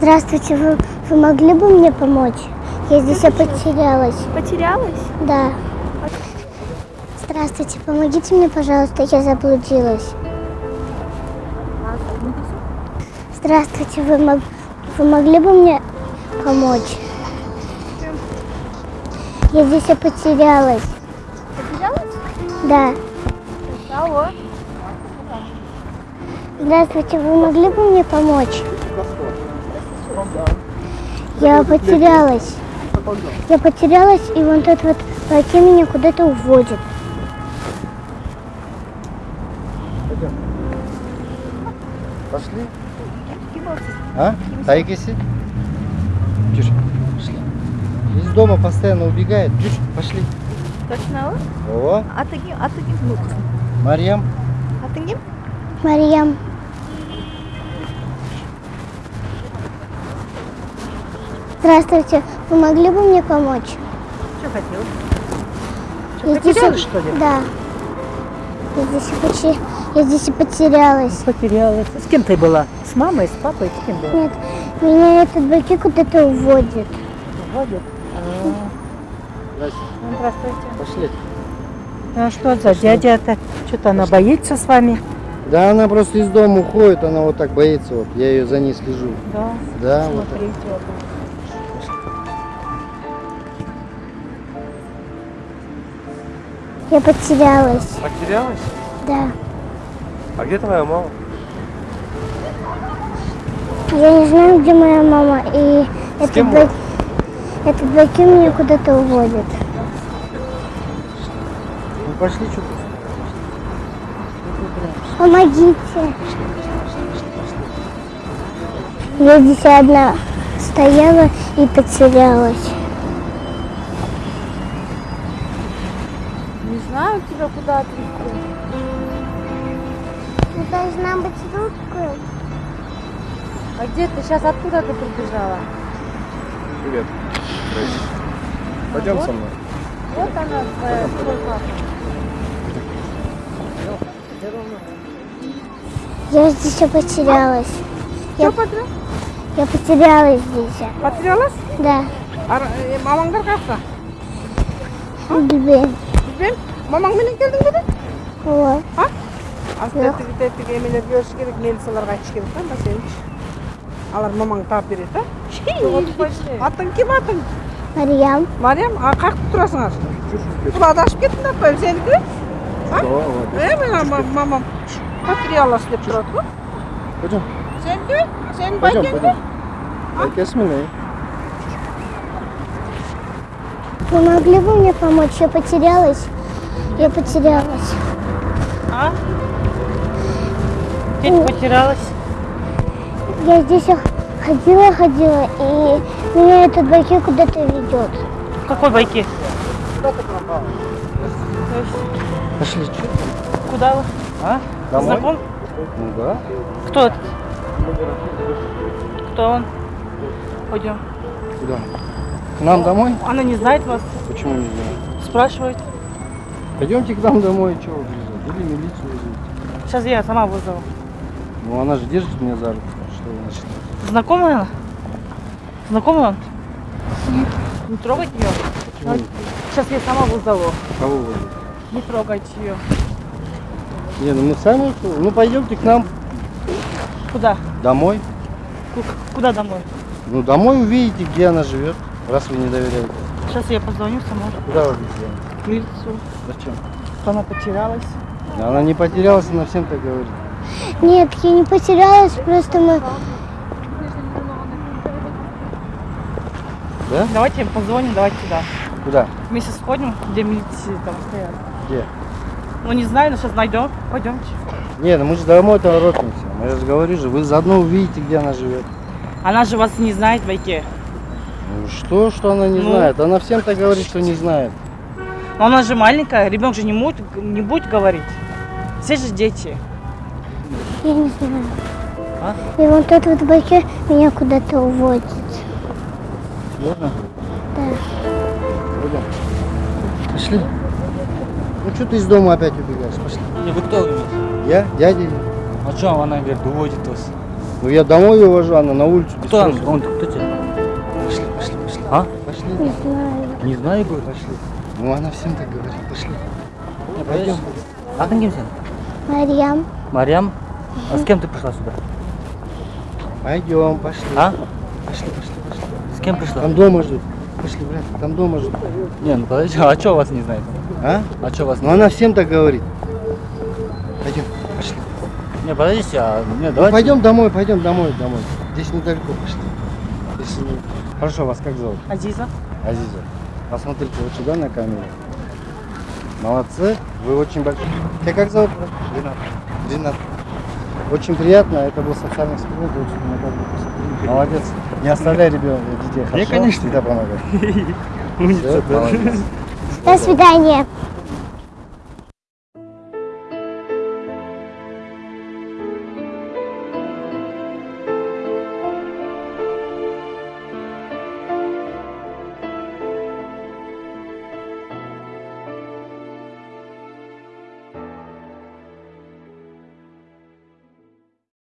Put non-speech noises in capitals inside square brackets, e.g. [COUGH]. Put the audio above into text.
Здравствуйте, вы, вы могли бы мне помочь? Я здесь я потерялась. Потерялась? Да. Здравствуйте, помогите мне, пожалуйста, я заблудилась. Здравствуйте, вы, мог- вы могли бы мне помочь? Я здесь я потерялась. Потерялась? Да. Алло. Здравствуйте, вы могли бы мне помочь? Я потерялась. Я потерялась, и вот этот вот пакет меня куда-то уводит. Пошли. А? Тайкиси? Чушь. Пошли. Из дома постоянно убегает. Чушь. Пошли. Точно о? О, Атыгим, атыгим. Ну, Марьям. атыгим? Марьям. Здравствуйте, вы могли бы мне помочь? Что хотел? Я здесь потерялась, и- что ли? Да. Я здесь, и почи- я здесь и потерялась. Потерялась. С кем ты была? С мамой, с папой? С кем была? Нет, меня этот баки куда-то уводит. Водят. Здрасте. Ну, здравствуйте. Пошли. А что за дядя-то? Что-то она боится с вами? Да, она просто из дома уходит, она вот так боится. Вот. Я ее за ней слежу. Да. Да, вот так. Я потерялась. Потерялась? Да. А где твоя мама? Я не знаю, где моя мама, и этот, бак... этот баки меня куда-то уводит. Ну пошли, что ты? Помогите. Я здесь одна стояла и потерялась. Тебя куда отвезти. Ты должна быть русскую. А где ты сейчас? Откуда ты прибежала? Привет. Пойдем со мной. Вот она твоя твой папа. Я здесь потерялась. Что Я, потерял? я потерялась здесь. Потерялась? Да. Ар- э, мамаңдар каякта? Билбейм. мамаң менен келдің бе ооба а? Тәттіге тәттіге эмелерге беріш керек мені соларға айтыш керек та сеничи алар мамаң тап береді а атың кім атың? Мариям. Мариям а қағып тұрасыңар? Бұл адасып кеттің апайым ооба е менің мамам патриалас деп тұрады ғой. Пойдем сеники сенин байкеңби байкесимин иә Вы могли бы мне помочь? Я потерялась. Я потерялась. А? Где ты потерялась? Я здесь ходила, ходила, и меня этот баки куда-то ведет. В какой байке? Пошли, что? Куда вы? А? Домой? Знаком? Ну да. Кто этот? Кто он? Пойдем. Куда? К нам домой? Она не знает вас, Почему не знаю? спрашивает. Пойдемте к нам домой, чего вы? Или милицию вызовите. Сейчас я сама вызову. Ну она же держит меня за руку. Что начали? Знакомая она? Знакомый он? Не трогать ее. Почему? Сейчас я сама вызову. Кого вы? Не трогать ее. Не, ну мы сами, ну пойдемте к нам Куда? домой. Ку- Куда домой? Ну домой увидите, где она живет, раз вы не доверяете. Сейчас я позвоню сама. Куда вы звоните? Милицию. Зачем? Она потерялась. Она не потерялась, она всем так говорит. Нет, я не потерялась, просто мы... Да? Давайте позвоним, давайте сюда. Куда? Вместе сходим, где милиции там стоят. Где? Ну не знаю, но сейчас найдем. Пойдемте. Не, ну мы же домой торопимся. Я же говорю же, вы заодно увидите, где она живет. Она же вас не знает в байке. Ну что, что она не Ну. знает? Она всем так говорит, что не знает. Но она же маленькая, ребенок же не будет, не будет говорить. Все же дети. Я не знаю. А? И вот этот вот баки меня куда-то уводит. Можно? Да. Пойдем. Пошли. Ну что ты из дома опять убегаешь? Пошли. Не, вы кто говорите? Я? Дядя? А что она говорит, уводит вас? Ну я домой ее вожу, она на улицу. Кто он? Он кто тебе? Пошли, пошли, пошли. А? Пошли. Не знаю. Не знаю, говорит. Пошли. Ну она всем так говорит. Пошли. Пойдем. Adın kim senin? Марьям. Марьям? А с кем ты пришла сюда? Пойдем, пошли. А? Пошли, пошли, пошли. С кем пришла? Там дома ждут. Пошли, брат, там дома ждут. Не, ну подожди, а что вас не знает? А? А что вас Ну она всем так говорит. Пойдем, пошли. Не, подождите, а... Не, Ну, давайте... пойдем домой, пойдем домой, домой. Здесь недалеко пошли. Не- Хорошо, вас как зовут? Азиза. Азиза. Посмотрите вот сюда на камеру. Молодцы, вы очень большие. Тебя как зовут? Ренат. Ренат. Очень приятно, это был социальный эксперимент, очень посмотрели. Молодец. Не оставляй ребенка, детей, хорошо? конечно. Всегда помогай. [LAUGHS] Всё, да. молодец. До свидания.